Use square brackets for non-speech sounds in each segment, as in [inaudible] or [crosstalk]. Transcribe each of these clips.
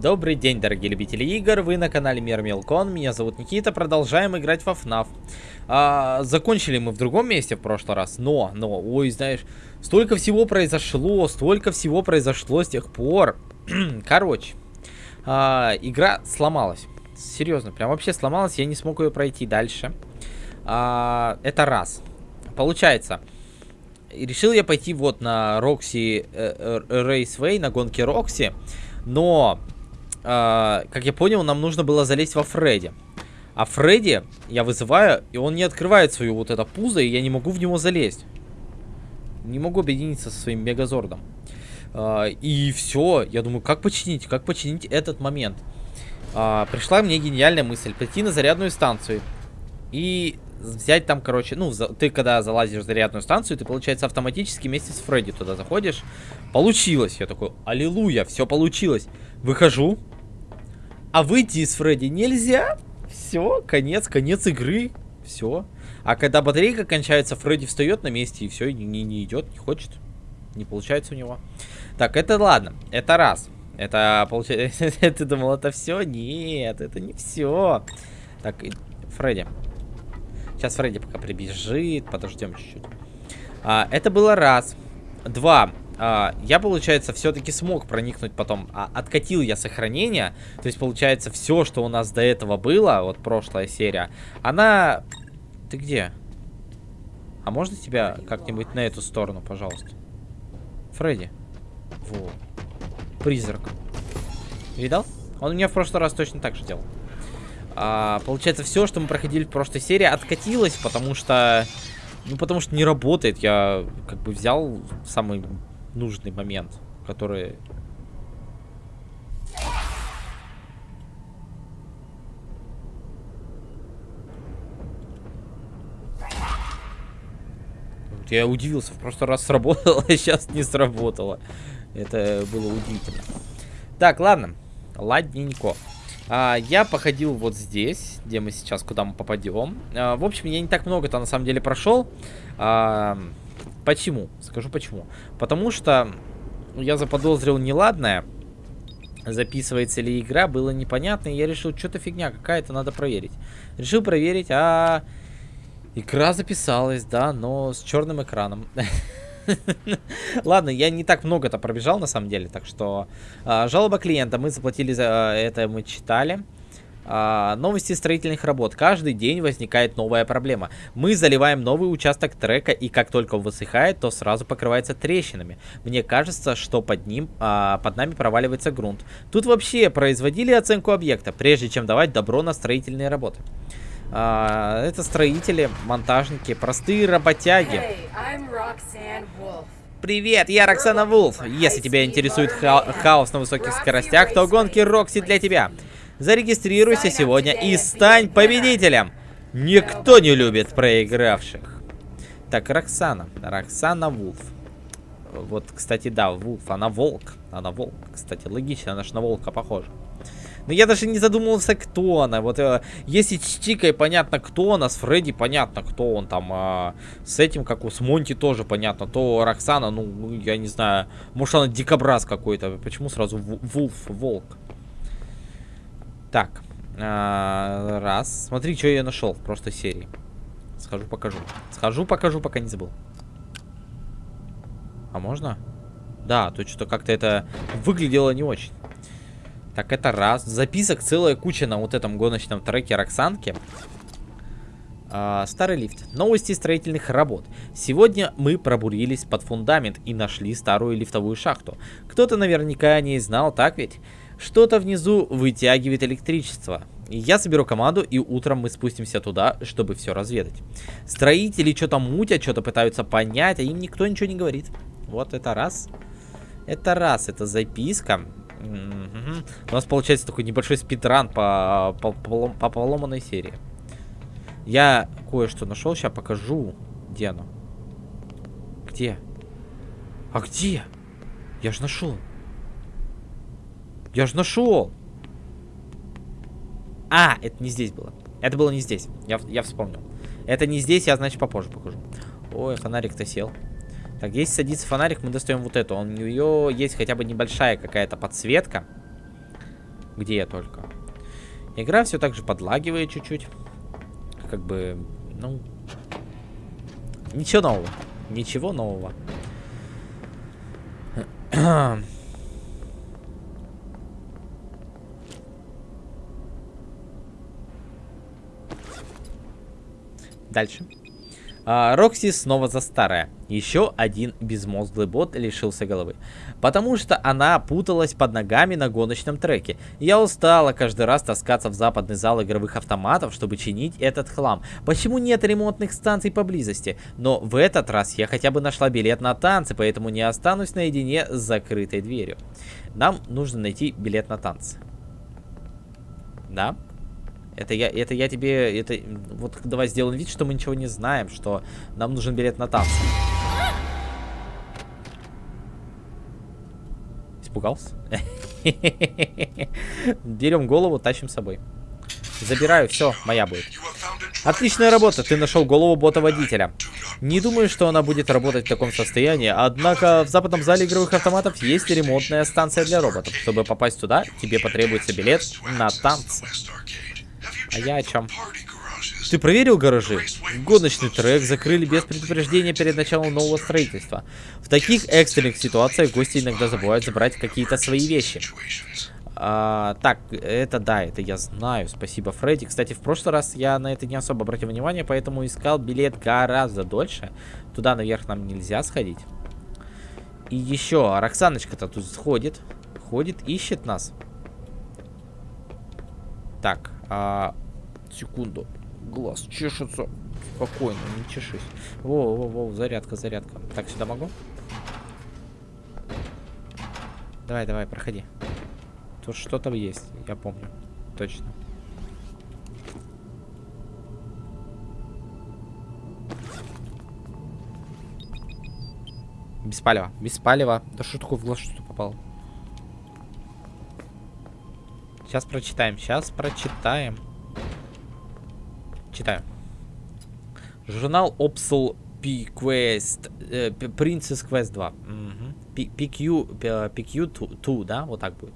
Добрый день, дорогие любители игр, вы на канале Мир Мелкон, меня зовут Никита, продолжаем играть во FNAF. А, закончили мы в другом месте в прошлый раз, но, но, ой, знаешь, столько всего произошло, столько всего произошло с тех пор. [clears throat] Короче, а, игра сломалась, серьезно, прям вообще сломалась, я не смог ее пройти дальше. А, это раз. Получается, решил я пойти вот на Рокси э, э, Рейсвей, на гонке Рокси, но э, как я понял, нам нужно было залезть во Фредди. А Фредди я вызываю, и он не открывает свою вот это пузо, и я не могу в него залезть. Не могу объединиться со своим Мегазордом. Э, и все, я думаю, как починить, как починить этот момент. Э, пришла мне гениальная мысль, пойти на зарядную станцию. И взять там, короче, ну, ты когда залазишь в зарядную станцию, ты, получается, автоматически вместе с Фредди туда заходишь. Получилось. Я такой, аллилуйя, все получилось. Выхожу. А выйти из Фредди нельзя. Все, конец, конец игры. Все. А когда батарейка кончается, Фредди встает на месте и все, не, не идет, не хочет. Не получается у него. Так, это ладно. Это раз. Это получается... [laughs] Ты думал, это все? Нет, это не все. Так, Фредди. Сейчас Фредди пока прибежит. Подождем чуть-чуть. А, это было раз. Два. А, я, получается, все-таки смог проникнуть потом. А, откатил я сохранение. То есть, получается, все, что у нас до этого было, вот прошлая серия, она... Ты где? А можно тебя как-нибудь на эту сторону, пожалуйста? Фредди. Во. Призрак. Видал? Он у меня в прошлый раз точно так же делал. А, получается, все, что мы проходили в прошлой серии, откатилось, потому что... Ну, потому что не работает. Я как бы взял самый нужный момент, который... Я удивился, в прошлый раз сработало, [laughs] а сейчас не сработало. Это было удивительно. Так, ладно. Ладненько. А, я походил вот здесь, где мы сейчас, куда мы попадем. А, в общем, я не так много-то на самом деле прошел. А, почему? Скажу почему. Потому что я заподозрил неладное. Записывается ли игра, было непонятно. И я решил, что-то фигня какая-то, надо проверить. Решил проверить, а... Игра записалась, да, но с черным экраном. [laughs] Ладно, я не так много-то пробежал, на самом деле, так что... А, жалоба клиента, мы заплатили за а, это, мы читали. А, новости строительных работ. Каждый день возникает новая проблема. Мы заливаем новый участок трека, и как только он высыхает, то сразу покрывается трещинами. Мне кажется, что под ним, а, под нами проваливается грунт. Тут вообще производили оценку объекта, прежде чем давать добро на строительные работы. А, это строители, монтажники, простые работяги. Привет, я Роксана Вулф. Если тебя интересует ха хаос на высоких скоростях, то гонки Рокси для тебя. Зарегистрируйся сегодня и стань победителем. Никто не любит проигравших. Так, Роксана. Роксана Вулф. Вот, кстати, да, Вулф, она волк. Она волк, кстати, логично, она же на волка похожа. Но я даже не задумывался, кто она. Вот э, если с Чикой понятно, кто она, с Фредди понятно, кто он там. А с этим, как у с Монти тоже понятно. То Роксана, ну я не знаю. Может, она дикобраз какой-то. Почему сразу Вулф, волк? Так. А, раз. Смотри, что я нашел в прошлой серии. Схожу, покажу. Схожу, покажу, пока не забыл. А можно? Да, то что-то как-то это выглядело не очень. Так, это раз. Записок целая куча на вот этом гоночном треке Роксанки. А, старый лифт. Новости строительных работ. Сегодня мы пробурились под фундамент и нашли старую лифтовую шахту. Кто-то наверняка о ней знал, так ведь? Что-то внизу вытягивает электричество. Я соберу команду, и утром мы спустимся туда, чтобы все разведать. Строители что-то мутят, что-то пытаются понять, а им никто ничего не говорит. Вот это раз. Это раз, это записка. Угу. У нас получается такой небольшой спидран по, по, по, по поломанной серии. Я кое-что нашел, сейчас покажу. Где оно? Где? А где? Я же нашел. Я же нашел. А, это не здесь было. Это было не здесь. Я, я вспомнил. Это не здесь, я, значит, попозже покажу. Ой, фонарик-то сел. Так, если садится фонарик, мы достаем вот эту. У нее есть хотя бы небольшая какая-то подсветка. Где я только. Игра все так же подлагивает чуть-чуть. Как бы, ну... Ничего нового. Ничего нового. [clears throat] Дальше. А, Рокси снова за старое. Еще один безмозглый бот лишился головы. Потому что она путалась под ногами на гоночном треке. Я устала каждый раз таскаться в западный зал игровых автоматов, чтобы чинить этот хлам. Почему нет ремонтных станций поблизости? Но в этот раз я хотя бы нашла билет на танцы, поэтому не останусь наедине с закрытой дверью. Нам нужно найти билет на танцы. Да? Это я, это я тебе, это, вот давай сделаем вид, что мы ничего не знаем, что нам нужен билет на танцы. Испугался? [laughs] Берем голову, тащим с собой. Забираю, все, моя будет. Отличная работа, ты нашел голову бота-водителя. Не думаю, что она будет работать в таком состоянии, однако в западном зале игровых автоматов есть ремонтная станция для роботов. Чтобы попасть туда, тебе потребуется билет на танцы. А я о чем? Ты проверил гаражи? Гоночный трек закрыли без предупреждения перед началом нового строительства. В таких экстренных ситуациях гости иногда забывают забрать какие-то свои вещи. А, так, это да, это я знаю. Спасибо, Фредди. Кстати, в прошлый раз я на это не особо обратил внимание, поэтому искал билет гораздо дольше. Туда наверх нам нельзя сходить. И еще, Роксаночка-то тут сходит. Ходит, ищет нас. Так, а, секунду. Глаз чешется. Спокойно, не чешись. Во, во, во, зарядка, зарядка. Так, сюда могу? Давай, давай, проходи. Тут что-то есть, я помню. Точно. Без палева, без палева. Да что такое в глаз что-то попало? Сейчас прочитаем, сейчас прочитаем. Читаю. Журнал Opsal P-Quest, э, Princess Quest 2. Угу. PQ, PQ 2, да, вот так будет.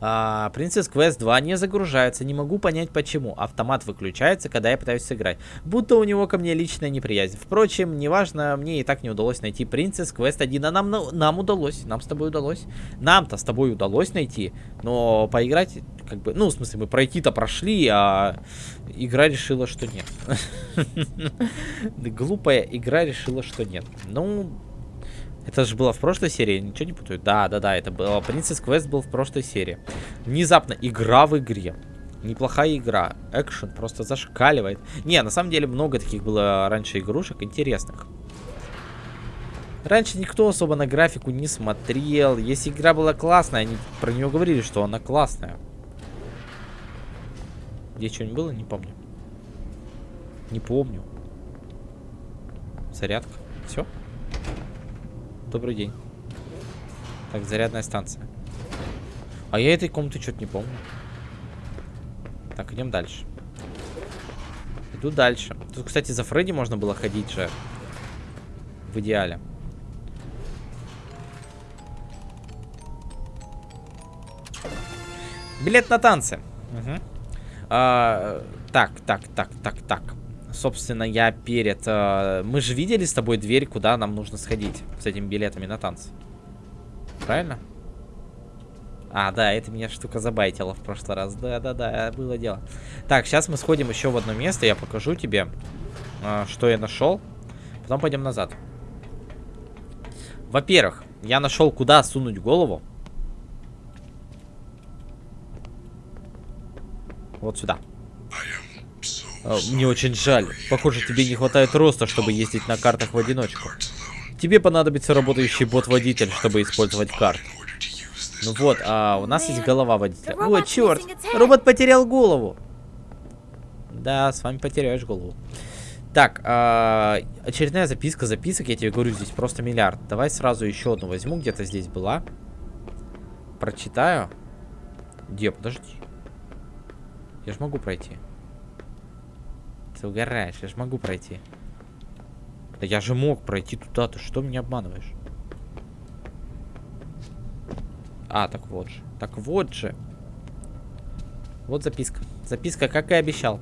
А, Princess Quest 2 не загружается, не могу понять почему. Автомат выключается, когда я пытаюсь сыграть. Будто у него ко мне личная неприязнь. Впрочем, неважно, мне и так не удалось найти Princess Quest 1, а нам, нам удалось, нам с тобой удалось. Нам-то с тобой удалось найти, но поиграть, как бы, ну, в смысле, мы пройти-то прошли, а игра решила, что нет. [laughs] Глупая игра решила, что нет. Ну, это же было в прошлой серии, ничего не путаю? Да, да, да, это было. Princess Quest был в прошлой серии. Внезапно игра в игре. Неплохая игра. Экшен просто зашкаливает. Не, на самом деле много таких было раньше игрушек интересных. Раньше никто особо на графику не смотрел. Если игра была классная, они про нее говорили, что она классная. Здесь что-нибудь было? Не помню. Не помню. Зарядка. Все? Добрый день. Так, зарядная станция. А я этой комнаты что-то не помню. Так, идем дальше. Иду дальше. Тут, кстати, за Фредди можно было ходить же. В идеале. Билет на танцы. Угу. А, так, так, так, так, так собственно, я перед... Э, мы же видели с тобой дверь, куда нам нужно сходить с этими билетами на танцы. Правильно? А, да, это меня штука забайтила в прошлый раз. Да-да-да, было дело. Так, сейчас мы сходим еще в одно место. Я покажу тебе, э, что я нашел. Потом пойдем назад. Во-первых, я нашел, куда сунуть голову. Вот сюда. А, мне очень жаль. Похоже, тебе не хватает роста, чтобы ездить на картах в одиночку. Тебе понадобится работающий бот-водитель, чтобы использовать карт. Ну вот, а у нас есть голова водителя. О, черт! Робот потерял голову. Да, с вами потеряешь голову. Так, а, очередная записка записок, я тебе говорю, здесь просто миллиард. Давай сразу еще одну возьму, где-то здесь была. Прочитаю. Где, подожди. Я же могу пройти. Ты угораешь, я же могу пройти. Да я же мог пройти туда, ты что меня обманываешь? А, так вот же. Так вот же. Вот записка. Записка, как и обещал.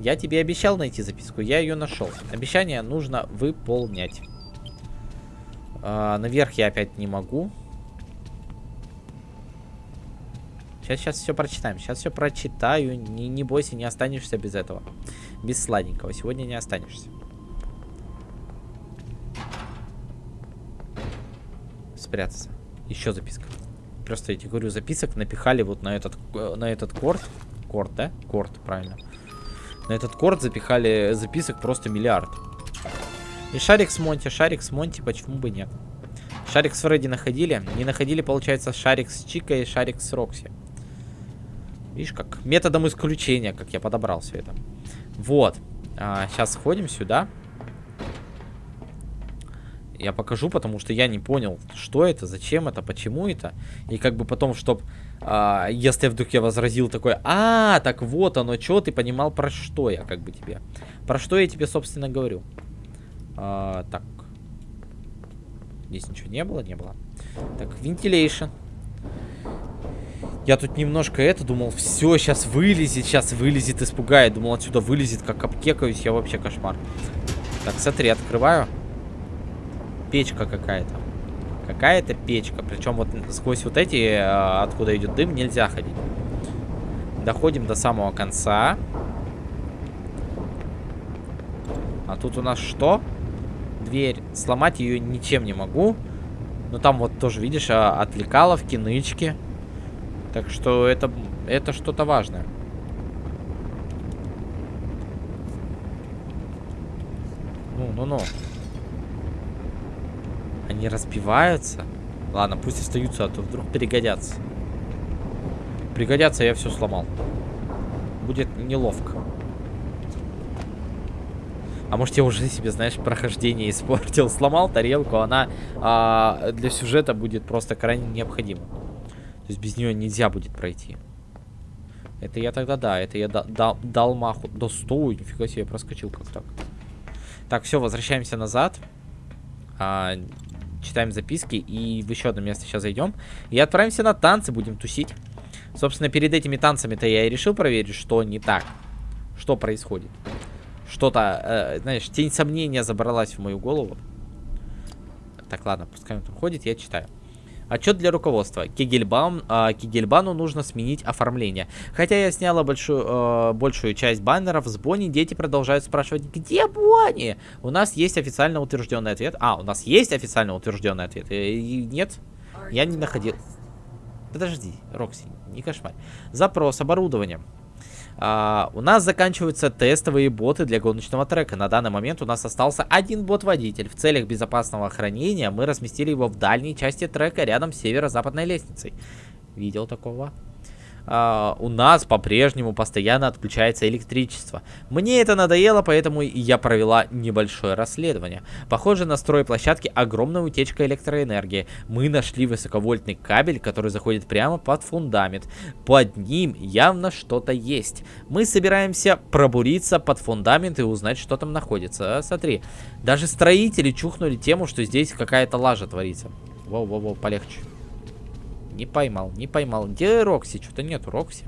Я тебе обещал найти записку, я ее нашел. Обещание нужно выполнять. А, наверх я опять не могу. Сейчас, сейчас все прочитаем. Сейчас все прочитаю. Не, не бойся, не останешься без этого. Без сладенького. Сегодня не останешься. Спрятаться. Еще записка. Просто я тебе говорю, записок напихали вот на этот, э, на этот корт. Корт, да? Корт, правильно. На этот корт запихали записок просто миллиард. И шарик с Монти, шарик с Монти, почему бы нет? Шарик с Фредди находили? Не находили, получается, шарик с Чикой и шарик с Рокси. Видишь, как методом исключения, как я подобрал все это. Вот. А, сейчас сходим сюда. Я покажу, потому что я не понял, что это, зачем это, почему это. И как бы потом, чтоб, а, если вдруг я возразил такой, а, так вот оно, что ты понимал, про что я как бы тебе. Про что я тебе, собственно, говорю. А, так. Здесь ничего не было, не было. Так, ventilation. Я тут немножко это думал, все, сейчас вылезет, сейчас вылезет, испугает. Думал, отсюда вылезет, как обкекаюсь, я вообще кошмар. Так, смотри, открываю. Печка какая-то. Какая-то печка. Причем вот сквозь вот эти, э, откуда идет дым, нельзя ходить. Доходим до самого конца. А тут у нас что? Дверь. Сломать ее ничем не могу. Но там вот тоже, видишь, а, отвлекаловки, нычки. Так что это, это что-то важное. Ну, ну, ну. Они разбиваются? Ладно, пусть остаются, а то вдруг пригодятся. Пригодятся, я все сломал. Будет неловко. А может я уже себе, знаешь, прохождение испортил. [laughs] Сломал тарелку, она а, для сюжета будет просто крайне необходима. То есть без нее нельзя будет пройти. Это я тогда, да, это я да, да, дал маху. Да стой, нифига себе, проскочил как так. Так, все, возвращаемся назад. А, читаем записки и в еще одно место сейчас зайдем. И отправимся на танцы, будем тусить. Собственно, перед этими танцами-то я и решил проверить, что не так. Что происходит. Что-то, э, знаешь, тень сомнения забралась в мою голову. Так, ладно, пускай он там ходит, я читаю. Отчет для руководства. Кегельбаум, э, Кегельбану нужно сменить оформление. Хотя я сняла большую, э, большую часть баннеров с Бонни, дети продолжают спрашивать, где Бонни? У нас есть официально утвержденный ответ. А, у нас есть официально утвержденный ответ. И, нет, я не находил. Подожди, Рокси, не кошмар. Запрос оборудования. А, у нас заканчиваются тестовые боты для гоночного трека. На данный момент у нас остался один бот-водитель. В целях безопасного хранения мы разместили его в дальней части трека рядом с северо-западной лестницей. Видел такого? Uh, у нас по-прежнему постоянно отключается электричество. Мне это надоело, поэтому я провела небольшое расследование. Похоже, на стройплощадке огромная утечка электроэнергии. Мы нашли высоковольтный кабель, который заходит прямо под фундамент. Под ним явно что-то есть. Мы собираемся пробуриться под фундамент и узнать, что там находится. А, смотри, даже строители чухнули тему, что здесь какая-то лажа творится. Воу-воу-воу, полегче. Не поймал, не поймал. Где Рокси? Что-то нету Рокси.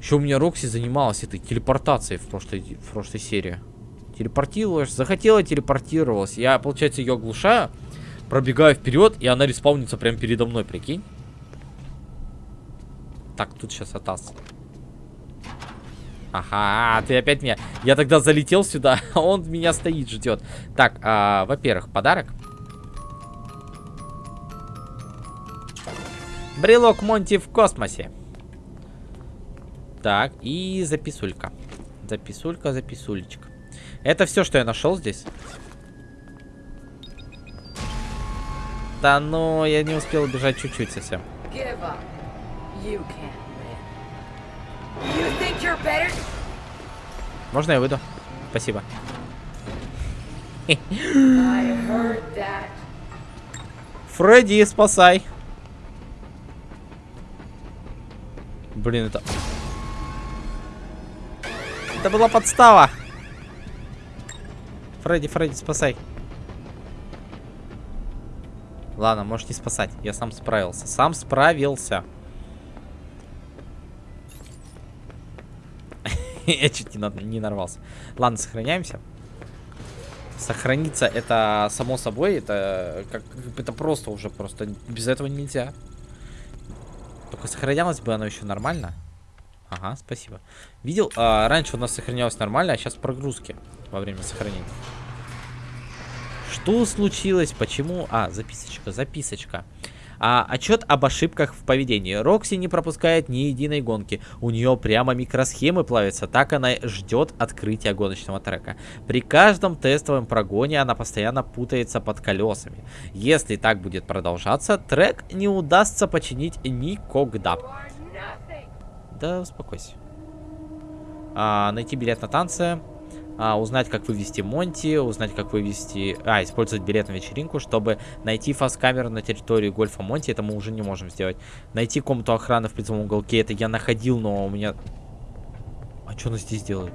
Еще у меня Рокси занималась этой телепортацией в прошлой, в прошлой серии. Телепортировалась, захотела телепортировалась. Я, получается, ее оглушаю, пробегаю вперед, и она респаунится прямо передо мной, прикинь. Так, тут сейчас Атас. Ага, ты опять меня... Я тогда залетел сюда, [laughs] а он меня стоит, ждет. Так, а, во-первых, подарок. Брелок Монти в космосе. Так, и записулька. Записулька, записулечка. Это все, что я нашел здесь? Да ну, я не успел убежать чуть-чуть совсем. Можно я выйду? Спасибо. [laughs] Фредди, спасай. Блин, это... Это была подстава. Фредди, Фредди, спасай. Ладно, можешь не спасать. Я сам справился. Сам справился. [laughs] Я чуть не, нарвался. Ладно, сохраняемся. Сохраниться это само собой. Это, э, как, это просто уже. Просто без этого нельзя. Сохранялось бы оно еще нормально. Ага, спасибо. Видел, а, раньше у нас сохранялось нормально, а сейчас прогрузки во время сохранения. Что случилось? Почему? А, записочка, записочка. А, отчет об ошибках в поведении. Рокси не пропускает ни единой гонки. У нее прямо микросхемы плавятся. Так она ждет открытия гоночного трека. При каждом тестовом прогоне она постоянно путается под колесами. Если так будет продолжаться, трек не удастся починить никогда. Да, успокойся. А, найти билет на танцы а, узнать, как вывести Монти, узнать, как вывести... А, использовать билет на вечеринку, чтобы найти фаз-камеру на территории гольфа Монти, это мы уже не можем сделать. Найти комнату охраны в призовом уголке, это я находил, но у меня... А что она здесь делает?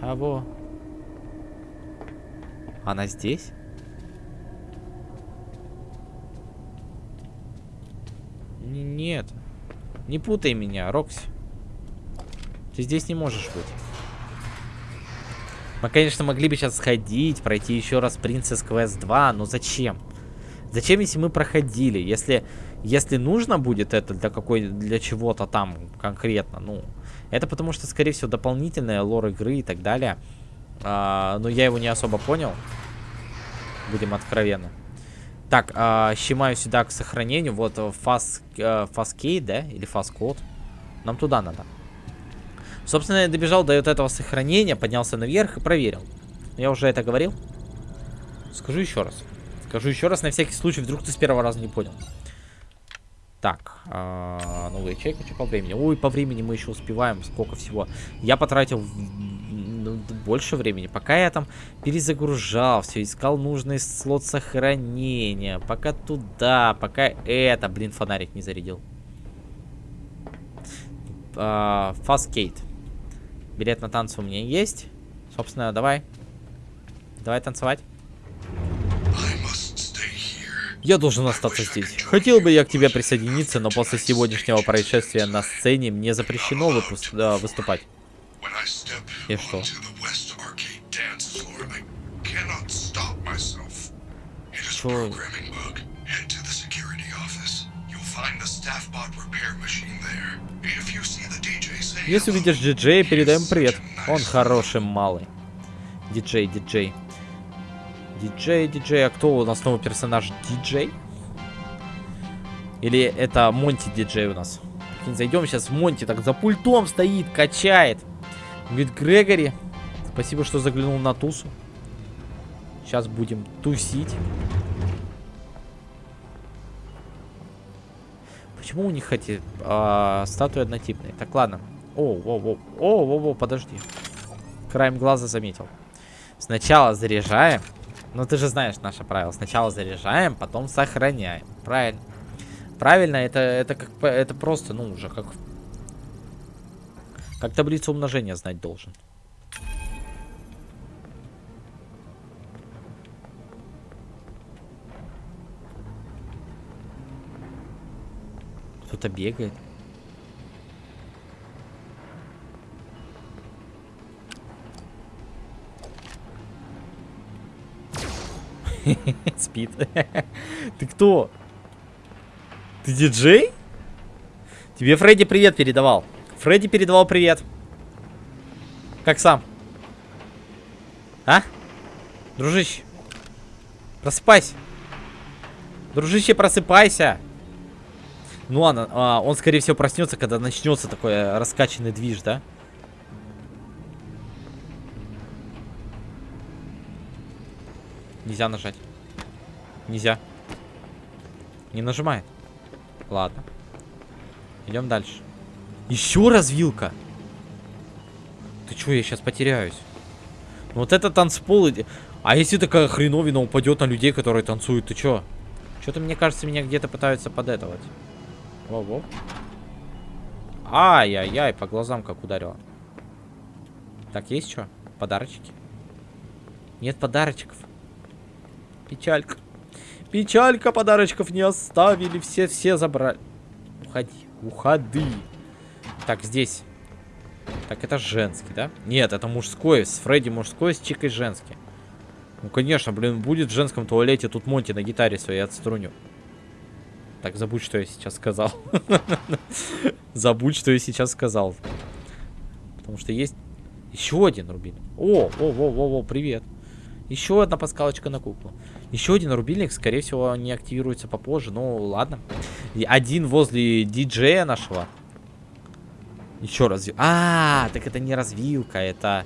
Чего? Она здесь? Нет. Не путай меня, Рокси. Ты здесь не можешь быть. Мы, конечно, могли бы сейчас сходить, пройти еще раз Princess Quest 2, но зачем? Зачем, если мы проходили? Если, если нужно будет это для какой для чего-то там конкретно, ну, это потому что, скорее всего, дополнительная лор игры и так далее. А, но я его не особо понял. Будем откровенны. Так, а, щемаю сюда к сохранению. Вот фас, э, фаскей, да? Или фаскод. Нам туда надо. Собственно, я добежал до вот этого сохранения, поднялся наверх и проверил. Я уже это говорил. Скажу еще раз. Скажу еще раз, на всякий случай, вдруг ты с первого раза не понял. Так, э, новый чек, что по времени. Ой, по времени мы еще успеваем, сколько всего. Я потратил ну, больше времени. Пока я там перезагружал все, искал нужный слот сохранения. Пока туда, пока это. Блин, фонарик не зарядил. Э, Фаскейт. Билет на танцы у меня есть. Собственно, давай. Давай танцевать. Я должен остаться здесь. Хотел бы я к тебе присоединиться, но после сегодняшнего происшествия на сцене мне запрещено выпуск... да, выступать. И что? Что? Если увидишь диджея, передаем привет. Он хороший малый. Диджей, диджей. Диджей, диджей. А кто у нас новый персонаж? Диджей? Или это Монти диджей у нас? Зайдем сейчас в Монти, так за пультом стоит, качает. Говорит, Грегори, спасибо, что заглянул на тусу. Сейчас будем тусить. Почему у них эти а, статуи однотипные? Так, ладно. О, о, о, о, о, о, подожди. Краем глаза заметил. Сначала заряжаем. Ну, ты же знаешь наше правило. Сначала заряжаем, потом сохраняем. Правильно. Правильно, это, это как это просто, ну, уже как... Как таблицу умножения знать должен. Кто-то бегает. [laughs] Спит. [laughs] Ты кто? Ты диджей? Тебе Фредди привет передавал. Фредди передавал привет. Как сам? А? Дружище. Просыпайся. Дружище, просыпайся. Ну ладно, а, он скорее всего проснется, когда начнется такой э, раскачанный движ, да? Нельзя нажать. Нельзя. Не нажимает. Ладно. Идем дальше. Еще развилка. Ты что, я сейчас потеряюсь. Ну, вот это танцпол. А если такая хреновина упадет на людей, которые танцуют, ты что? Что-то, мне кажется, меня где-то пытаются подэтовать. Во-во. Ай-яй-яй, по глазам как ударило. Так, есть что? Подарочки? Нет подарочков. Печалька. Печалька, подарочков не оставили, все-все забрали. Ух уходи. Уходи. Так, здесь. Так, это женский, да? Нет, это мужской. С Фредди мужской, с Чикой женский. Ну, конечно, блин, будет в женском туалете тут Монти на гитаре своей отструню. Так, забудь, что я сейчас сказал. [laughs] Забудь, что я сейчас сказал. Потому что есть еще один рубильник. О, о, о, о, о, привет. Еще одна паскалочка на куклу. Еще один рубильник, скорее всего, не активируется попозже. Ну, ладно. И один возле диджея нашего. Еще раз. А, так это не развилка, это...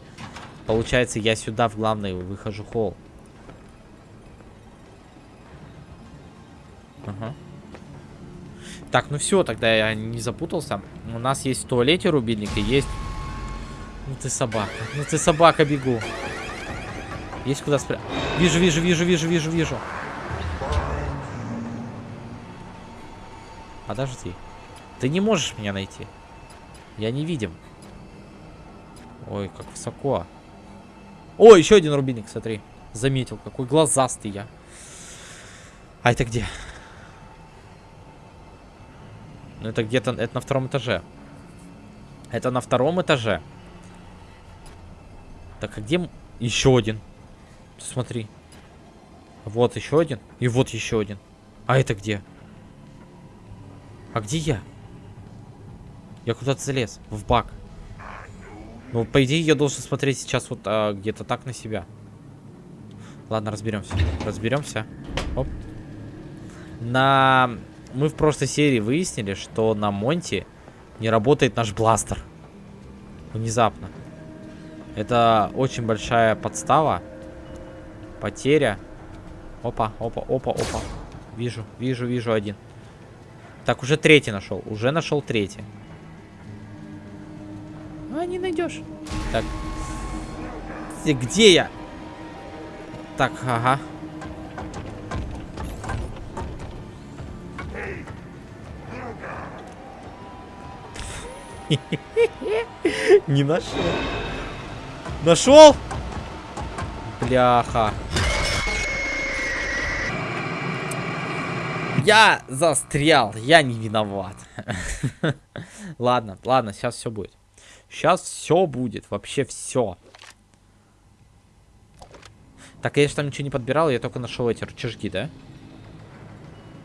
Получается, я сюда в главный выхожу холл. Ага. Так, ну все, тогда я не запутался. У нас есть в туалете рубильник и есть... Ну ты собака, ну ты собака, бегу. Есть куда спрятать. Вижу, вижу, вижу, вижу, вижу, вижу. Подожди. Ты не можешь меня найти. Я не видим. Ой, как высоко. О, еще один рубильник, смотри. Заметил, какой глазастый я. А это где? Ну, это где-то... Это на втором этаже. Это на втором этаже. Так, а где... Еще один. Смотри. Вот еще один. И вот еще один. А это где? А где я? Я куда-то залез. В бак. Ну, по идее, я должен смотреть сейчас вот а, где-то так на себя. Ладно, разберемся. Разберемся. Оп. На... Мы в прошлой серии выяснили, что на Монте не работает наш бластер. Внезапно. Это очень большая подстава. Потеря. Опа, опа, опа, опа. Вижу, вижу, вижу один. Так, уже третий нашел. Уже нашел третий. А, не найдешь. Так. Где я? Так, ага. [laughs] Не нашел. Нашел? Бляха. Я застрял, я не виноват. [laughs] ладно, ладно, сейчас все будет. Сейчас все будет, вообще все. Так, я же там ничего не подбирал, я только нашел эти рычажки, да?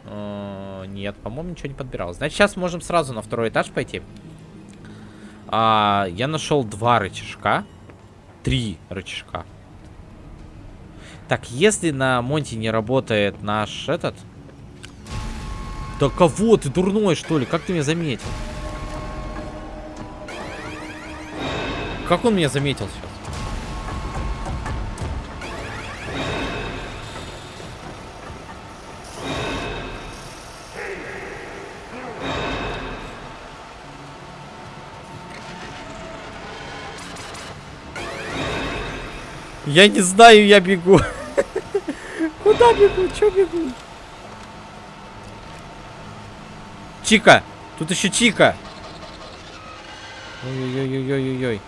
-э нет, по-моему, ничего не подбирал. Значит, сейчас можем сразу на второй этаж пойти. А, я нашел два рычажка. Три рычажка. Так, если на Монте не работает наш этот... Да кого ты дурной, что ли? Как ты меня заметил? Как он меня заметил сейчас? Я не знаю, я бегу. [laughs] Куда бегу? Че бегу? Чика! Тут еще Чика! Ой-ой-ой-ой-ой-ой.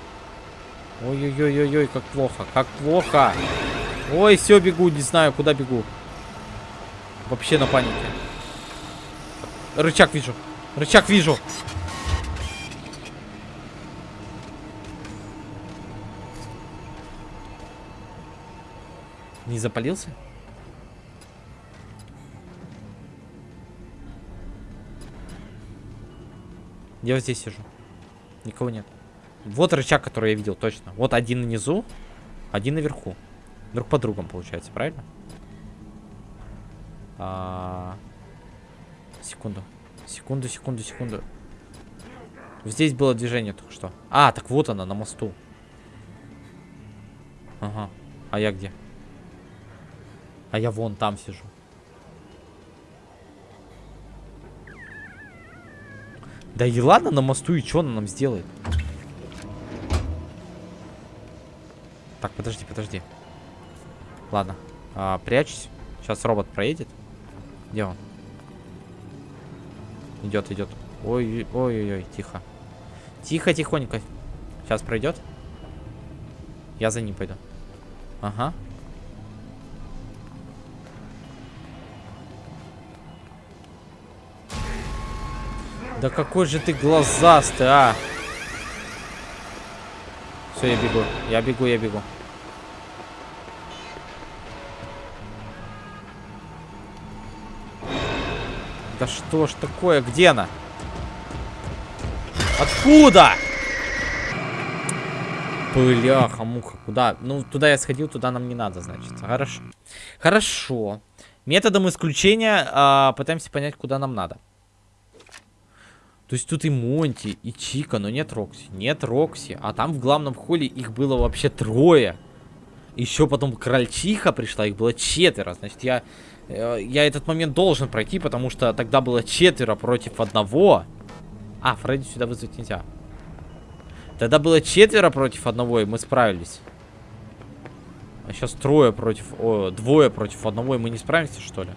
Ой-ой-ой-ой-ой, как плохо, как плохо. Ой, все, бегу, не знаю, куда бегу. Вообще на панике. Рычаг вижу. Рычаг вижу. Не запалился? Я вот здесь сижу. Никого нет. Вот рычаг, который я видел, точно. Вот один внизу, один наверху. Друг по другам, получается, правильно? А... Секунду. Секунду, секунду, секунду. Здесь было движение только что. А, так вот она, на мосту. Ага. А я где? А я вон там сижу. Да и ладно на мосту, и что она нам сделает? Так, подожди, подожди. Ладно. А, прячься. Сейчас робот проедет. Где он? Идет, идет. Ой, ой, ой, тихо. Тихо, тихонько. Сейчас пройдет. Я за ним пойду. Ага. Да какой же ты глазастый, а! Все, я бегу. Я бегу, я бегу. Да что ж такое? Где она? Откуда? Бляха, муха, куда? Ну, туда я сходил, туда нам не надо, значит. Хорошо. Хорошо. Методом исключения а, пытаемся понять, куда нам надо. То есть тут и Монти, и Чика, но нет Рокси. Нет Рокси. А там в главном холле их было вообще трое. Еще потом Крольчиха пришла, их было четверо. Значит, я, э, я этот момент должен пройти, потому что тогда было четверо против одного. А, Фредди сюда вызвать нельзя. Тогда было четверо против одного, и мы справились. А сейчас трое против... О, двое против одного, и мы не справимся, что ли?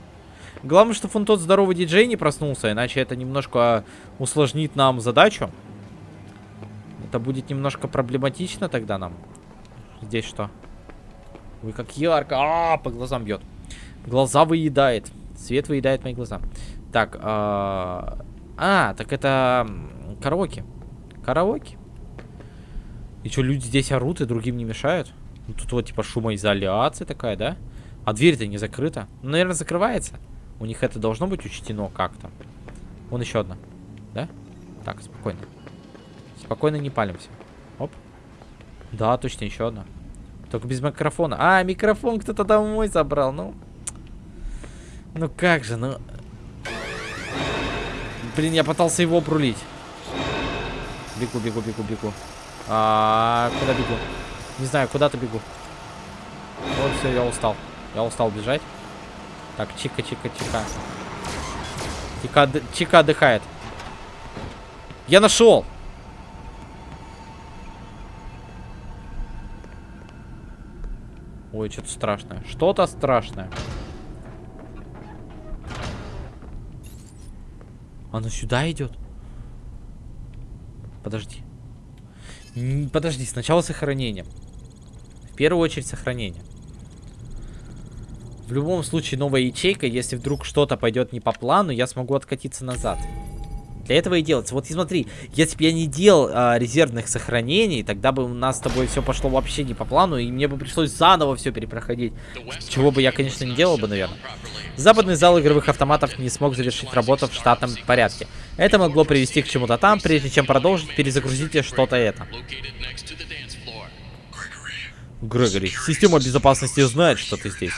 Главное, что он тот здоровый диджей не проснулся, иначе это немножко усложнит нам задачу. Это будет немножко проблематично тогда нам. Здесь что? Ой, как ярко. А, -а, -а по глазам бьет. Глаза выедает. Свет выедает мои глаза. Так, а, а так это караоке. Караоке. И что, люди здесь орут и другим не мешают? Ну, тут вот типа шумоизоляция такая, да? А дверь-то не закрыта. Ну, наверное, закрывается. У них это должно быть учтено как-то. Вон еще одна. Да? Так, спокойно. Спокойно не палимся. Оп. Да, точно, еще одна. Только без микрофона. А, микрофон кто-то домой забрал. Ну. Ну как же, ну. Блин, я пытался его обрулить. Бегу, бегу, бегу, бегу. А, куда бегу? Не знаю, куда-то бегу. Вот все, я устал. Я устал бежать. Так, чика, чика, чика. Отдыхает. Я нашел! Ой, что-то страшное. Что-то страшное. Оно сюда идет? Подожди. Подожди, сначала сохранение. В первую очередь сохранение. В любом случае новая ячейка, если вдруг что-то пойдет не по плану, я смогу откатиться назад. Для этого и делается. Вот и смотри, если бы я не делал а, резервных сохранений, тогда бы у нас с тобой все пошло вообще не по плану, и мне бы пришлось заново все перепроходить. Чего бы я, конечно, не делал бы, наверное. Западный зал игровых автоматов не смог завершить работу в штатном порядке. Это могло привести к чему-то там, прежде чем продолжить, перезагрузите что-то это. Грегори, система безопасности знает, что ты здесь.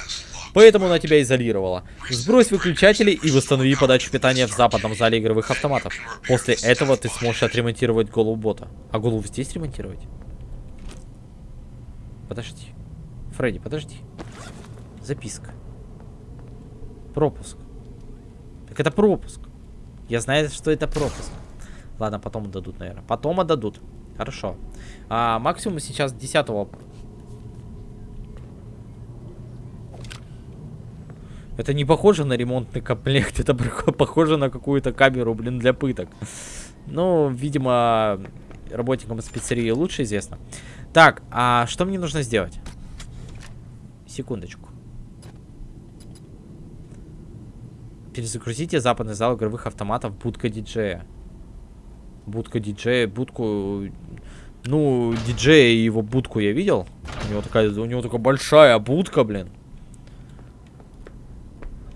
Поэтому она тебя изолировала. Сбрось выключатели и восстанови подачу питания в западном зале игровых автоматов. После этого ты сможешь отремонтировать голову бота. А голову здесь ремонтировать? Подожди. Фредди, подожди. Записка. Пропуск. Так это пропуск. Я знаю, что это пропуск. Ладно, потом отдадут, наверное. Потом отдадут. Хорошо. А, максимум сейчас 10 Это не похоже на ремонтный комплект, [laughs] это похоже на какую-то камеру, блин, для пыток. Ну, видимо, работникам спецерии лучше известно. Так, а что мне нужно сделать? Секундочку. Перезагрузите западный зал игровых автоматов будка диджея. Будка диджея, будку... Ну, диджея и его будку я видел. У него такая, у него такая большая будка, блин.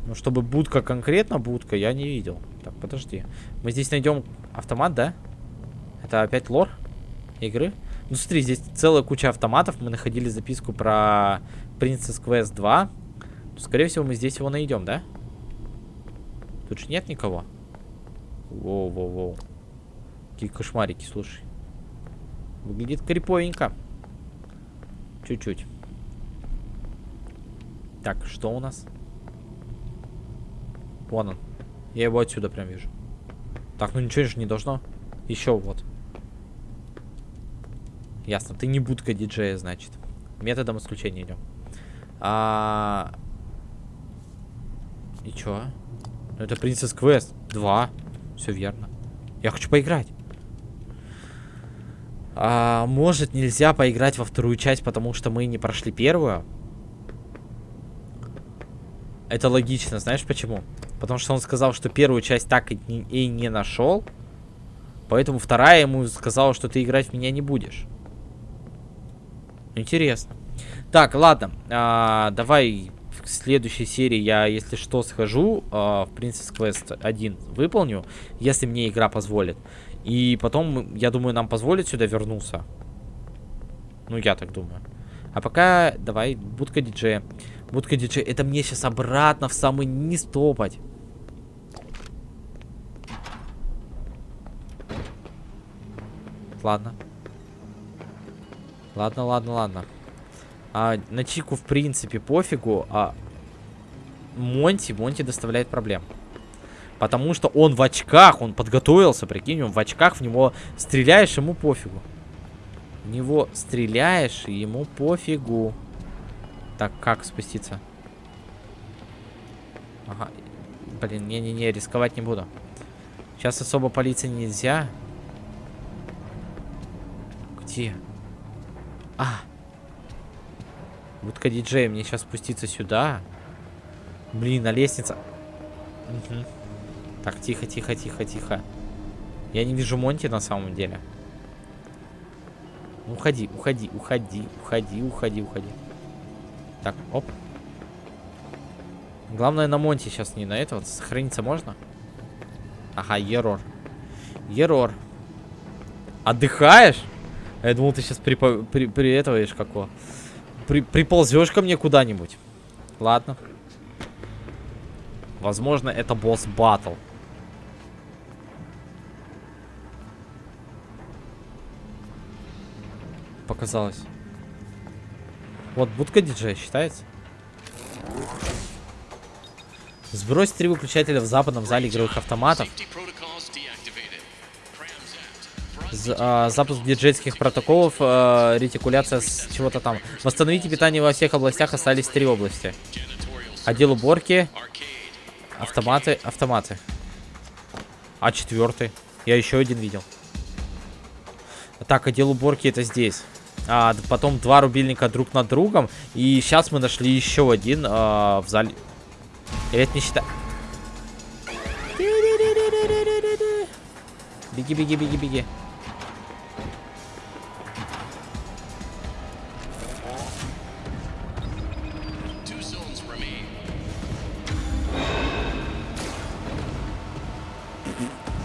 Ну, чтобы будка конкретно будка, я не видел. Так, подожди. Мы здесь найдем автомат, да? Это опять лор игры? Ну, смотри, здесь целая куча автоматов. Мы находили записку про Princess Quest 2. Скорее всего, мы здесь его найдем, да? Тут же нет никого. Воу-воу-воу. Какие кошмарики, слушай. Выглядит криповенько. Чуть-чуть. Так, что у нас? Вон он. Я его отсюда прям вижу. Так, ну ничего же не должно. Еще вот. Ясно. Ты не будка диджея, значит. Методом исключения идем. А... И чё? Ну, это Princess Quest. Два. Все верно. Я хочу поиграть. А, может, нельзя поиграть во вторую часть, потому что мы не прошли первую? Это логично. Знаешь почему? Потому что он сказал, что первую часть так и не, и не нашел. Поэтому вторая ему сказала, что ты играть в меня не будешь. Интересно. Так, ладно. А, давай в следующей серии я, если что, схожу. А, в Princess Quest 1 выполню, если мне игра позволит. И потом, я думаю, нам позволит сюда вернуться. Ну, я так думаю. А пока, давай, будка диджея. Будка диджея. Это мне сейчас обратно в самый низ топать. Ладно. Ладно, ладно, ладно. А, на Чику, в принципе, пофигу. А Монти, Монти доставляет проблем. Потому что он в очках, он подготовился, прикинь, он в очках, в него стреляешь, ему пофигу. В него стреляешь, ему пофигу. Так, как спуститься? Ага. Блин, не-не-не, рисковать не буду. Сейчас особо полиции нельзя. Где? А! Будка диджея, мне сейчас спуститься сюда. Блин, на лестница. Угу. Так, тихо, тихо, тихо, тихо. Я не вижу Монти на самом деле. Уходи, уходи, уходи, уходи, уходи, уходи. Так, оп. Главное на Монте сейчас, не на этого. Сохраниться можно? Ага, ерор. Ерор. Отдыхаешь? Я думал, ты сейчас при, при, при этого какого. При, приползешь ко мне куда-нибудь. Ладно. Возможно, это босс батл. Показалось. Вот будка диджея считается. Сбрось три выключателя в западном зале игровых автоматов. А, запуск диджейских протоколов, а, ретикуляция с чего-то там. Восстановите питание во всех областях, остались три области. Отдел уборки, автоматы, автоматы. А четвертый? Я еще один видел. Так, отдел уборки это здесь. А, потом два рубильника друг над другом. И сейчас мы нашли еще один а, в зале. Или это не считаю? Беги, беги, беги, беги.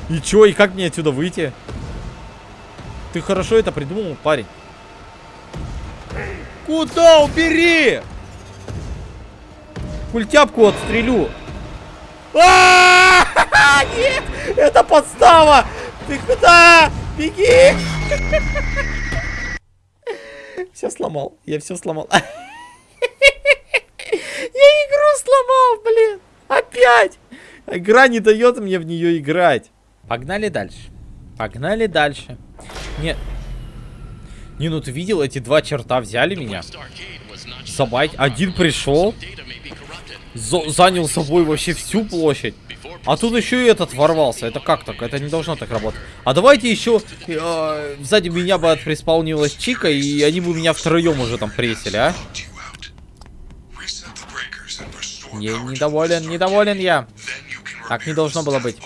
И чё, и как мне отсюда выйти? Ты хорошо это придумал, парень. Куда? Убери! Культяпку отстрелю. А [laughs] Нет! Это подстава! Ты куда? Беги! [laughs] Все сломал. Я все сломал. [laughs] Я игру сломал, блин. Опять. Игра не дает мне в нее играть. Погнали дальше. Погнали дальше. Нет. Не, ну ты видел, эти два черта взяли меня. Собать. Один пришел. Занял собой вообще всю площадь. А тут еще и этот ворвался. Это как так? Это не должно так работать. А давайте еще э, сзади меня бы приспаунилась Чика, и они бы меня втроем уже там пресили, а? Я недоволен, недоволен я. Так не должно было быть.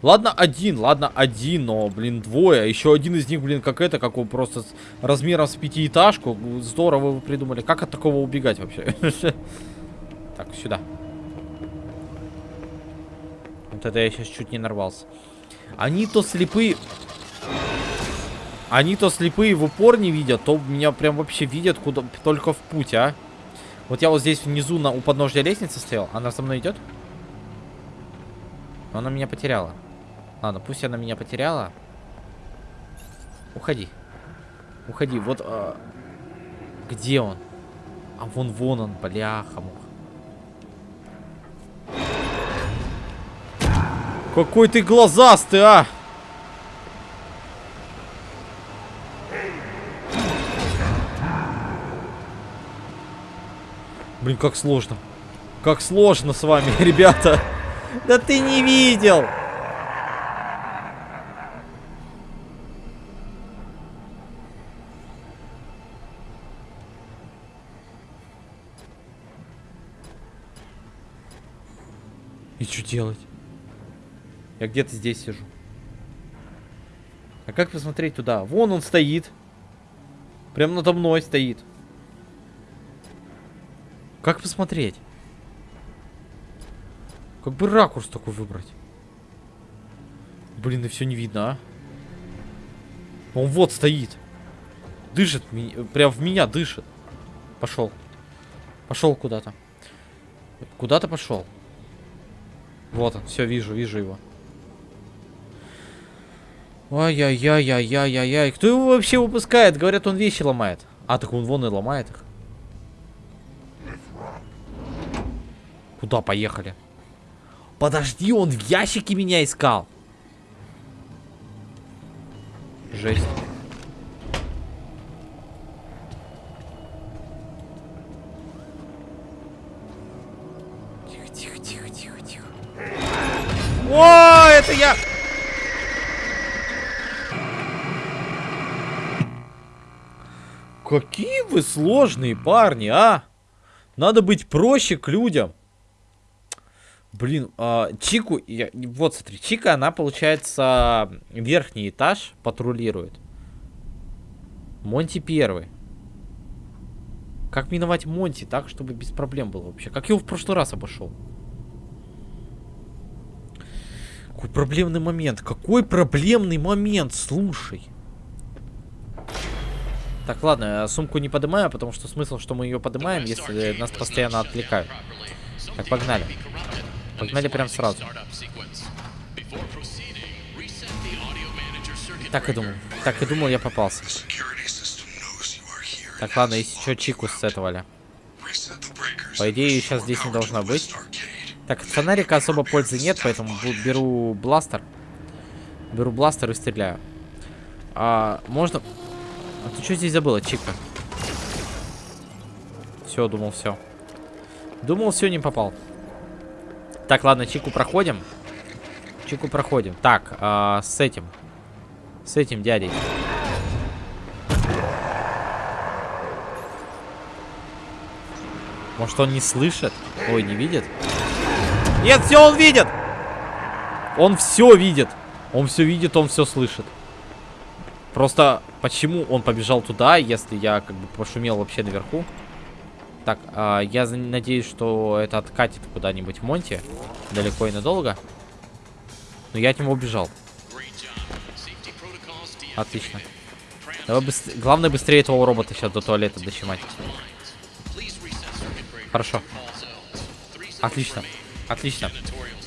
Ладно, один, ладно, один, но, блин, двое. Еще один из них, блин, как это, как он просто с размером с пятиэтажку. Здорово вы придумали. Как от такого убегать вообще? [laughs] Так, сюда. Вот это я сейчас чуть не нарвался. Они то слепые... Они то слепые в упор не видят, то меня прям вообще видят куда только в путь, а. Вот я вот здесь внизу на, у подножья лестницы стоял. Она со мной идет? Она меня потеряла. Ладно, пусть она меня потеряла. Уходи. Уходи. Вот... А... Где он? А вон, вон он, бляха -муха. Какой ты глазастый, а! Блин, как сложно. Как сложно с вами, [laughs] ребята. Да ты не видел. Делать? Я где-то здесь сижу. А как посмотреть туда? Вон он стоит. Прям надо мной стоит. Как посмотреть? Как бы ракурс такой выбрать? Блин, и все не видно, а? Он вот стоит. Дышит, прям в меня дышит. Пошел. Пошел куда-то. Куда-то пошел. Вот он, все, вижу, вижу его. Ай-яй-яй-яй-яй-яй. Кто его вообще выпускает? Говорят, он вещи ломает. А, так он вон и ломает их. Куда поехали? Подожди, он в ящике меня искал. Жесть. О, это я! Какие вы сложные парни, а? Надо быть проще к людям. Блин, а, Чику, я, вот смотри, Чика, она, получается, верхний этаж патрулирует. Монти первый. Как миновать Монти так, чтобы без проблем было вообще? Как я его в прошлый раз обошел? Какой проблемный момент? Какой проблемный момент? Слушай. Так, ладно, сумку не поднимаю, потому что смысл, что мы ее поднимаем, если нас постоянно отвлекают. Так, погнали. Погнали прям сразу. Так и думал. Так и думал, я попался. Так, ладно, если что, чику сетовали. По идее, сейчас здесь не должно быть. Так, от фонарика особо пользы нет, поэтому беру бластер. Беру бластер и стреляю. А, можно... А ты что здесь забыла, Чика? Все, думал, все. Думал, все, не попал. Так, ладно, Чику проходим. Чику проходим. Так, э, с этим. С этим дядей. Может, он не слышит? Ой, не видит? Нет, все он видит! Он все видит. Он все видит, он все слышит. Просто почему он побежал туда, если я как бы пошумел вообще наверху? Так, а, я надеюсь, что это откатит куда-нибудь в Монте. Далеко и надолго. Но я от него убежал. Отлично. Давай быстр... Главное быстрее этого робота сейчас до туалета дочимать. Хорошо. Отлично. Отлично.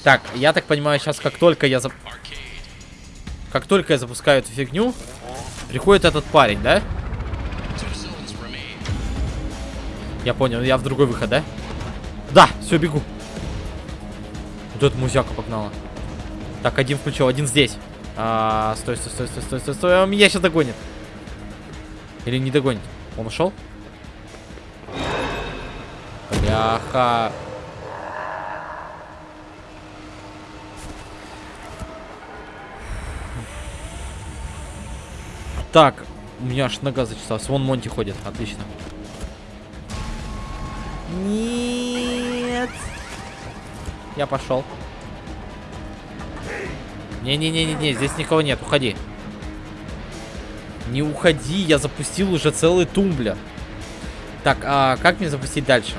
Так, я так понимаю, сейчас как только я... Зап... Как только я запускаю эту фигню, приходит этот парень, да? Я понял, я в другой выход, да? Да, все, бегу. Вот эта музяка погнала. Так, один включил, один здесь. А, стой, стой, стой, стой, стой, стой, стой. Он меня сейчас догонит. Или не догонит? Он ушел? Бляха. Так, у меня аж нога зачесалась. Вон Монти ходит, отлично. Нет. Я пошел. Не-не-не-не-не, здесь никого нет, уходи. Не уходи, я запустил уже целый тумблер. Так, а как мне запустить дальше?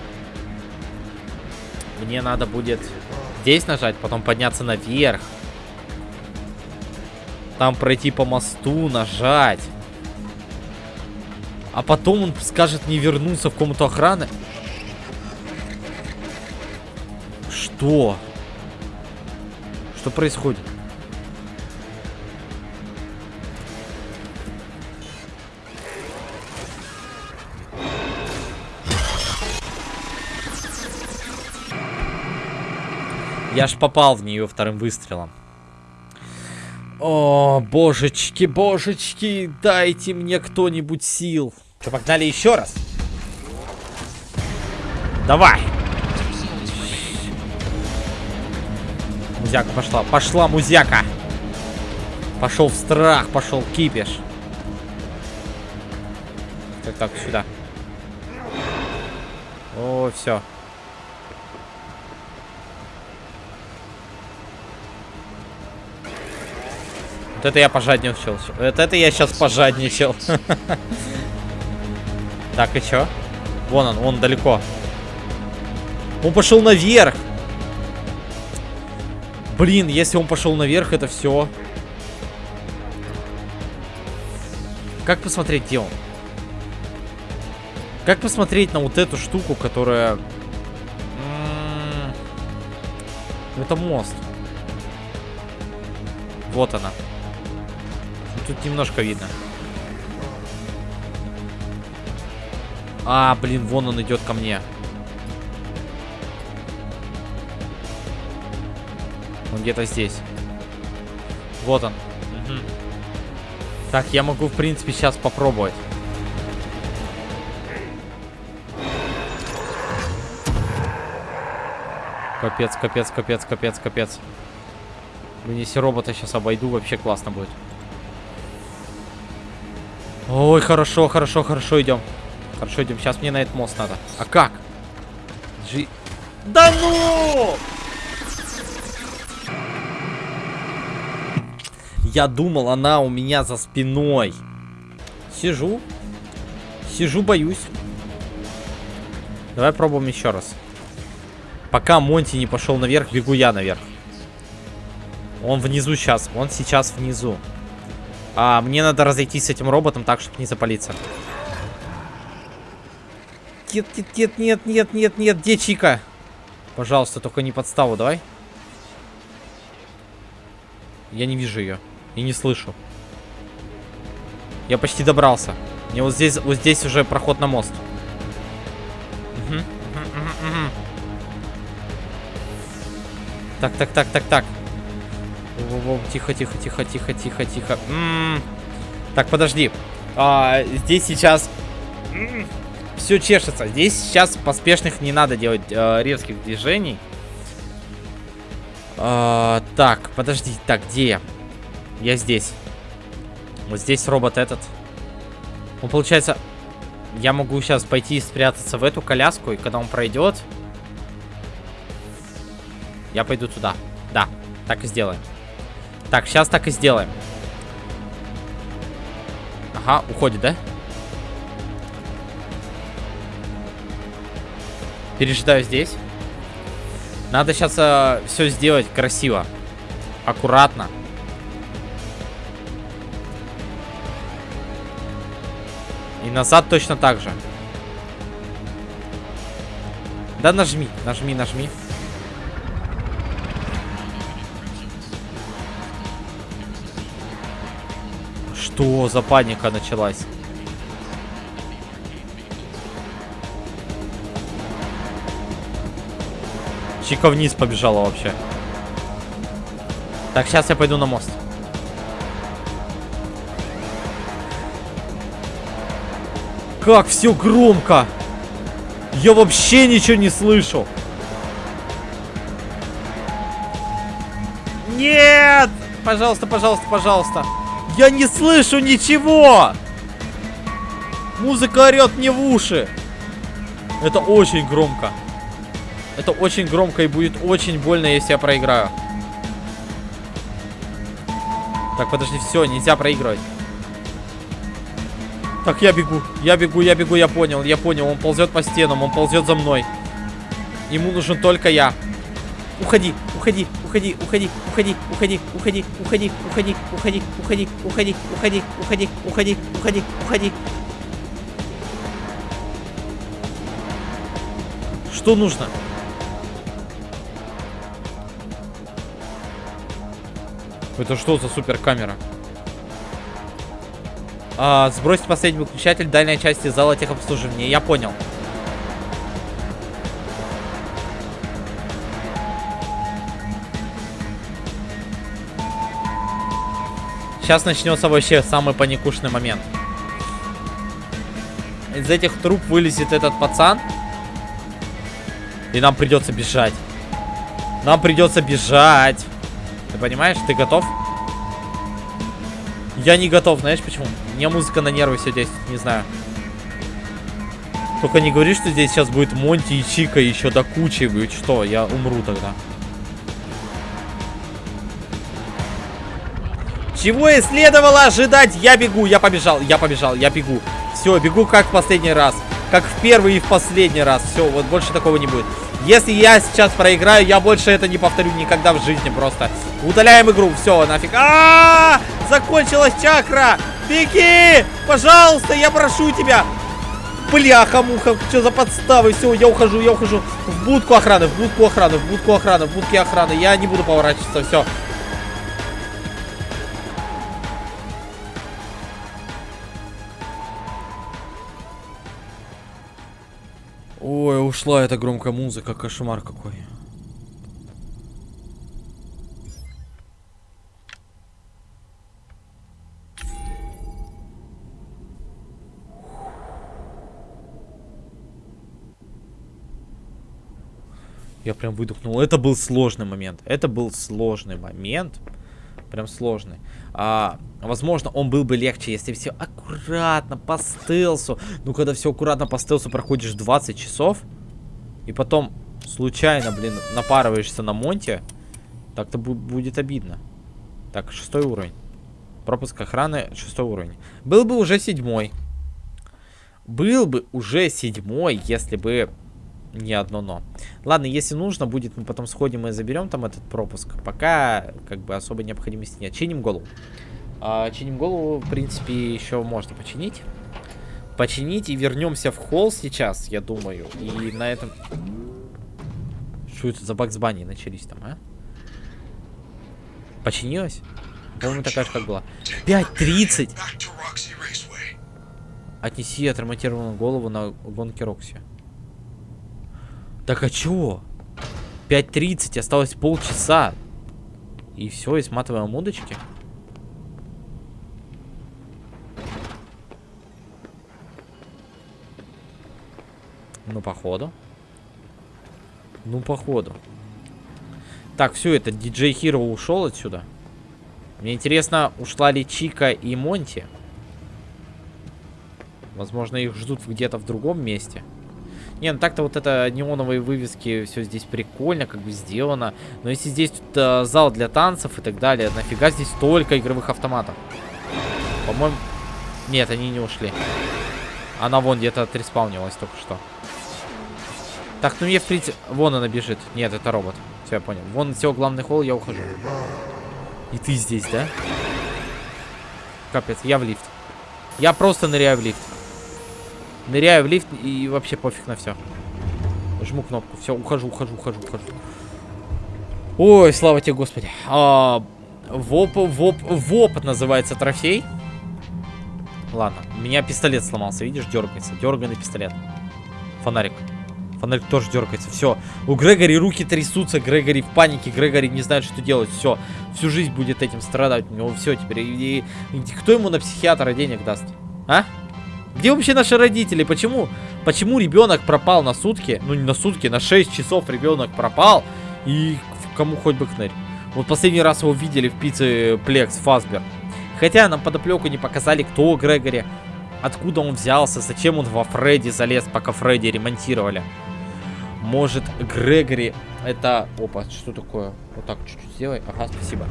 Мне надо будет здесь нажать, потом подняться наверх. Там пройти по мосту, нажать. А потом он скажет не вернуться в комнату охраны. Что? Что происходит? Я ж попал в нее вторым выстрелом. О, божечки, божечки, дайте мне кто-нибудь сил. Что, погнали еще раз? Давай! Музяка пошла. Пошла музяка. Пошел в страх, пошел кипиш. Так, так, сюда. О, все. Вот это я пожадничал. Вот это я сейчас пожадничал. [laughs] Так, и чё? Вон он, он далеко. Он пошел наверх. Блин, если он пошел наверх, это все. Как посмотреть, где он? Как посмотреть на вот эту штуку, которая... Это мост. Вот она. Тут немножко видно. А, блин, вон он идет ко мне. Он где-то здесь. Вот он. Угу. Так, я могу, в принципе, сейчас попробовать. Капец, капец, капец, капец, капец. Блин, если робота сейчас обойду, вообще классно будет. Ой, хорошо, хорошо, хорошо, идем. Хорошо, идем. Сейчас мне на этот мост надо. А как? Джи... Да ну! Я думал, она у меня за спиной. Сижу. Сижу, боюсь. Давай пробуем еще раз. Пока Монти не пошел наверх, бегу я наверх. Он внизу сейчас. Он сейчас внизу. А, мне надо разойтись с этим роботом так, чтобы не запалиться. Нет, нет, нет, нет, нет, нет, нет. Где Чика? Пожалуйста, только не подставу, давай. Я не вижу ее. И не слышу. Я почти добрался. Мне вот здесь, вот здесь уже проход на мост. Угу. Так, так, так, так, так. Тихо, тихо, тихо, тихо, тихо, тихо. М -м -м. Так, подожди. А, здесь сейчас все чешется. Здесь сейчас поспешных не надо делать э, резких движений. А, так, подожди. Так, где я? Я здесь. Вот здесь робот этот. Он, получается... Я могу сейчас пойти и спрятаться в эту коляску, и когда он пройдет... Я пойду туда. Да, так и сделаем. Так, сейчас так и сделаем. Ага, уходит, да? Пережидаю здесь. Надо сейчас э, все сделать красиво. Аккуратно. И назад точно так же. Да нажми, нажми, нажми. Что за паника началась? Чика вниз побежала вообще. Так, сейчас я пойду на мост. Как все громко! Я вообще ничего не слышу. Нет! Пожалуйста, пожалуйста, пожалуйста. Я не слышу ничего! Музыка орет мне в уши. Это очень громко. Это очень громко и будет очень больно, если я проиграю. Так, подожди, все, нельзя проигрывать. Так, я бегу, я бегу, я бегу, я понял, я понял. Он ползет по стенам, он ползет за мной. Ему нужен только я. Уходи, уходи, уходи, уходи, уходи, уходи, уходи, уходи, уходи, уходи, уходи, уходи, уходи, уходи, уходи, уходи, уходи. Что нужно? Это что за супер камера? А, сбросить последний выключатель дальней части зала техобслуживания. Я понял. Сейчас начнется вообще самый паникушный момент. Из этих труб вылезет этот пацан. И нам придется бежать. Нам придется бежать. Ты понимаешь? Ты готов? Я не готов, знаешь почему? Мне музыка на нервы все действует, не знаю. Только не говори, что здесь сейчас будет Монти и Чика еще до кучи. Что, я умру тогда. Чего и следовало ожидать? Я бегу, я побежал, я побежал, я бегу. Все, бегу как в последний раз. Как в первый и в последний раз. Все, вот больше такого не будет. Если я сейчас проиграю, я больше это не повторю никогда в жизни просто. Удаляем игру, все, нафиг. А, -а, а Закончилась чакра! Беги! Пожалуйста, я прошу тебя! Бляха-муха, что за подставы? Все, я ухожу, я ухожу. В будку охраны, в будку охраны, в будку охраны, в будке охраны. Я не буду поворачиваться, все. Ой, ушла эта громкая музыка, кошмар какой. Я прям выдохнул. Это был сложный момент. Это был сложный момент. Прям сложный. А, возможно, он был бы легче, если все аккуратно, по стелсу. Ну, когда все аккуратно по стелсу проходишь 20 часов, и потом случайно, блин, напарываешься на Монте, так-то будет обидно. Так, шестой уровень. Пропуск охраны, шестой уровень. Был бы уже седьмой. Был бы уже седьмой, если бы не одно но. Ладно, если нужно будет, мы потом сходим и заберем там этот пропуск. Пока, как бы, особой необходимости нет. Чиним голову. А, чиним голову, в принципе, еще можно починить. Починить и вернемся в холл сейчас, я думаю. И на этом... Что это за Бакс Банни начались там, а? Починилась? По-моему, такая же, как была. 5.30! Отнеси отремонтированную голову на гонке Рокси. Так а чего? 5.30, осталось полчаса. И все, и сматываем удочки. Ну, походу. Ну, походу. Так, все, это диджей Хиро ушел отсюда. Мне интересно, ушла ли Чика и Монти? Возможно, их ждут где-то в другом месте. Не, ну так-то вот это неоновые вывески, все здесь прикольно, как бы сделано. Но если здесь тут, э, зал для танцев и так далее, нафига здесь столько игровых автоматов? По-моему... Нет, они не ушли. Она вон где-то отреспаунилась только что. Так, ну мне в принципе... Вон она бежит. Нет, это робот. Все, я понял. Вон все, главный холл, я ухожу. И ты здесь, да? Капец, я в лифт. Я просто ныряю в лифт. Ныряю в лифт и вообще пофиг на все. Жму кнопку. Все, ухожу, ухожу, ухожу, ухожу. Ой, слава тебе, господи. А, воп, воп, воп называется трофей. Ладно, у меня пистолет сломался, видишь, дергается. Дерганный пистолет. Фонарик. Фонарик тоже дергается. Все. У Грегори руки трясутся. Грегори в панике. Грегори не знает, что делать. Все. Всю жизнь будет этим страдать. У него все теперь. И, и, и кто ему на психиатра денег даст? А? Где вообще наши родители? Почему? Почему ребенок пропал на сутки? Ну, не на сутки, на 6 часов ребенок пропал. И кому хоть бы кнырь. Вот последний раз его видели в пицце Плекс Фасбер. Хотя нам подоплеку не показали, кто Грегори, откуда он взялся, зачем он во Фредди залез, пока Фредди ремонтировали. Может, Грегори это... Опа, что такое? Вот так чуть-чуть сделай. Ага, спасибо.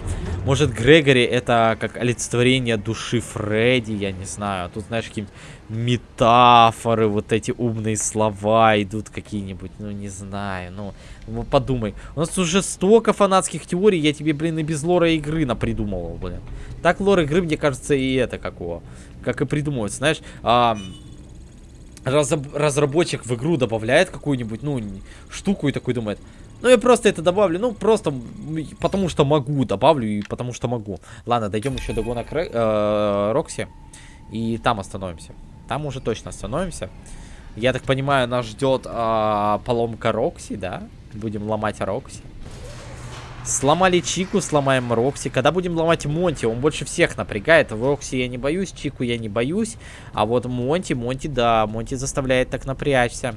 Может, Грегори это как олицетворение души Фредди, я не знаю. Тут, знаешь, какие-нибудь метафоры, вот эти умные слова идут какие-нибудь. Ну, не знаю, ну, ну, подумай. У нас уже столько фанатских теорий, я тебе, блин, и без лора игры напридумывал, блин. Так лор игры, мне кажется, и это какого. Как и придумывается, знаешь. А, разработчик в игру добавляет какую-нибудь, ну, штуку и такой думает, ну, я просто это добавлю, ну, просто потому что могу, добавлю и потому что могу. Ладно, дойдем еще до гонок э, Рокси, и там остановимся. Там уже точно остановимся. Я так понимаю, нас ждет э, поломка Рокси, да? Будем ломать Рокси. Сломали Чику, сломаем Рокси. Когда будем ломать Монти, он больше всех напрягает. В Рокси я не боюсь, Чику я не боюсь. А вот Монти, Монти, да, Монти заставляет так напрячься.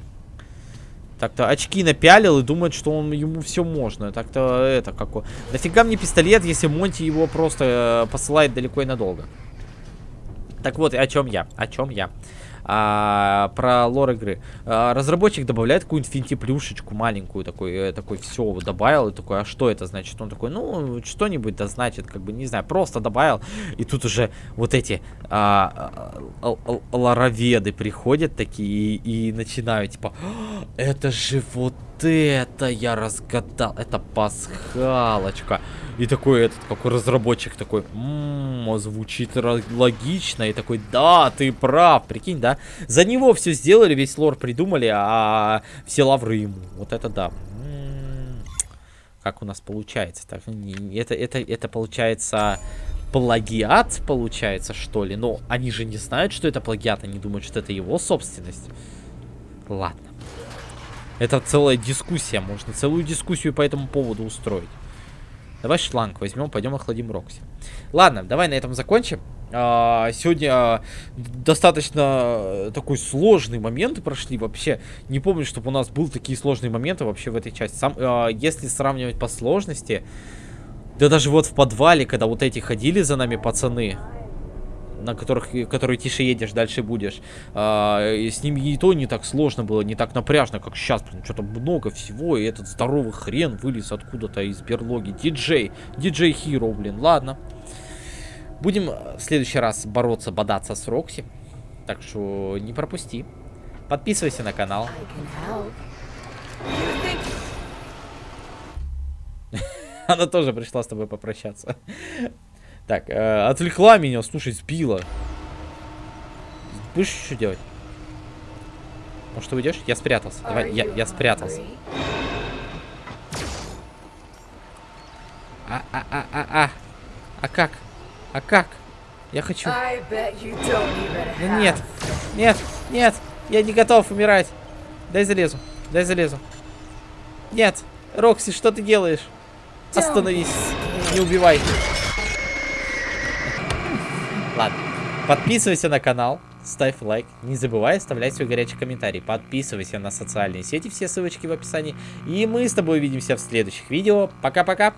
Так-то очки напялил и думает, что он ему все можно. Так-то это какой. Нафига мне пистолет, если Монти его просто э, посылает далеко и надолго. Так вот, о чем я? О чем я? А, про лор игры. А, разработчик добавляет какую-нибудь финти-плюшечку маленькую, такой, э, такой, все, добавил, и такой, а что это значит? Он такой, ну, что-нибудь да значит, как бы, не знаю, просто добавил, и тут уже вот эти а, а, лороведы приходят такие и, и начинают, типа, «А, это же вот это я разгадал, это пасхалочка. И такой этот, какой разработчик такой, ммм, звучит логично. И такой, да, ты прав, прикинь, да? За него все сделали, весь лор придумали, а все лавры ему. Вот это да. М-м-м. Как у нас получается? Так, это, это, это получается плагиат, получается, что ли? Но они же не знают, что это плагиат, они думают, что это его собственность. Ладно. Это целая дискуссия, можно целую дискуссию по этому поводу устроить. Давай шланг возьмем, пойдем охладим Рокси. Ладно, давай на этом закончим. А, сегодня а, достаточно такой сложный момент прошли. Вообще, не помню, чтобы у нас был такие сложные моменты вообще в этой части. Сам, а, если сравнивать по сложности, да даже вот в подвале, когда вот эти ходили за нами пацаны, на которых, которые тише едешь, дальше будешь. А, с ними и то не так сложно было, не так напряжно, как сейчас. Блин, что-то много всего, и этот здоровый хрен вылез откуда-то из берлоги. Диджей, диджей Хиро, блин, ладно. Будем в следующий раз бороться, бодаться с Рокси. Так что не пропусти. Подписывайся на канал. [laughs] Она тоже пришла с тобой попрощаться. Так, э, отвлекла меня, слушай, сбила. Будешь что делать? Может, ты уйдешь? Я спрятался. Давай, я, я спрятался. А, а, а, а, а. А как? А как? Я хочу. Да нет, нет, нет. Я не готов умирать. Дай залезу. Дай залезу. Нет. Рокси, что ты делаешь? Остановись. Не убивай. Ладно. Подписывайся на канал, ставь лайк, не забывай оставлять свой горячий комментарий. Подписывайся на социальные сети, все ссылочки в описании. И мы с тобой увидимся в следующих видео. Пока-пока!